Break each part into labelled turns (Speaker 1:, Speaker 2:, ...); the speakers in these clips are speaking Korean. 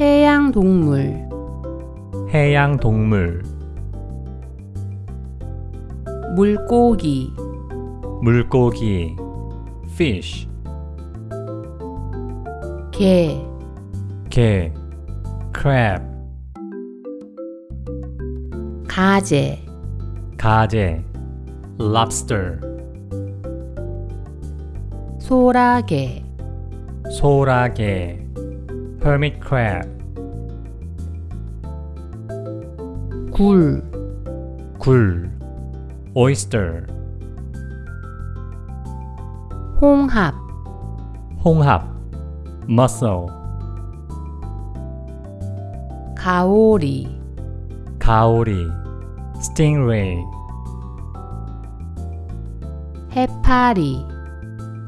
Speaker 1: 해양 동물.
Speaker 2: 해양 동물.
Speaker 1: 물고기.
Speaker 2: 물고기. fish. 게게 crab.
Speaker 1: 가재.
Speaker 2: 가재. lobster.
Speaker 1: 소라게.
Speaker 2: 소라게 hermit crab
Speaker 1: 굴
Speaker 2: 굴 oyster
Speaker 1: 홍합
Speaker 2: 홍합 mussel
Speaker 1: 가오리
Speaker 2: 가오리 stingray
Speaker 1: 해파리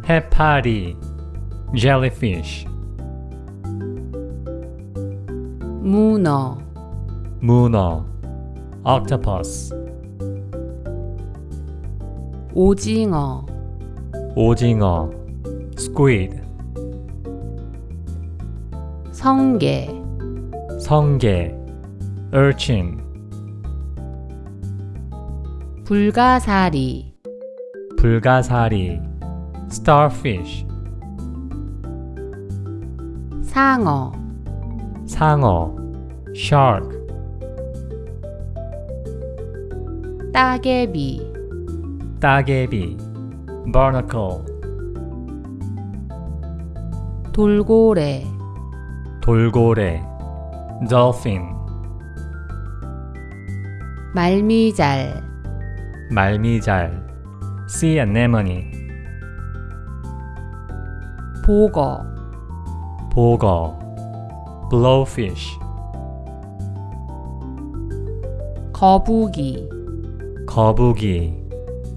Speaker 2: 해파리 jellyfish
Speaker 1: 문어
Speaker 2: 문어 octopus
Speaker 1: 오징어
Speaker 2: 오징어 squid
Speaker 1: 성게
Speaker 2: 성게 urchin
Speaker 1: 불가사리
Speaker 2: 불가사리 starfish
Speaker 1: 상어
Speaker 2: 상어 shark
Speaker 1: 따개비
Speaker 2: 따개비 barnacle
Speaker 1: 돌고래
Speaker 2: 돌고래 dolphin
Speaker 1: 말미잘
Speaker 2: 말미잘 sea anemone
Speaker 1: 보거
Speaker 2: 보거 blowfish
Speaker 1: 거북이
Speaker 2: 거북이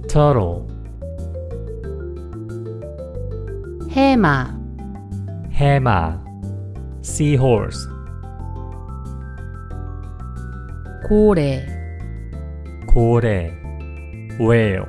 Speaker 2: turtle
Speaker 1: 해마
Speaker 2: 해마 seahorse
Speaker 1: 고래
Speaker 2: 고래 whale